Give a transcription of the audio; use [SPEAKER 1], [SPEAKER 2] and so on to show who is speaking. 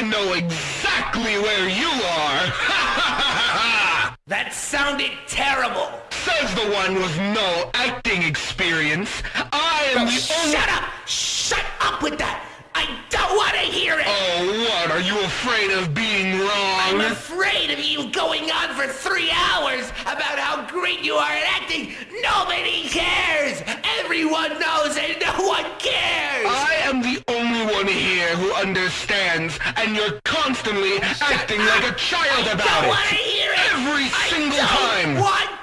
[SPEAKER 1] I know exactly where you are!
[SPEAKER 2] that sounded terrible!
[SPEAKER 1] Says the one with no acting experience. I am the
[SPEAKER 2] only- Shut up! Shut up with that! I don't want to hear it!
[SPEAKER 1] Oh, what? Are you afraid of being wrong?
[SPEAKER 2] I'm afraid of you going on for three hours about how great you are at acting. Nobody cares! Everyone knows and no one cares!
[SPEAKER 1] I am the here who understands, and you're constantly acting like a child about
[SPEAKER 2] it.
[SPEAKER 1] I
[SPEAKER 2] don't want hear it!
[SPEAKER 1] Every single
[SPEAKER 2] time!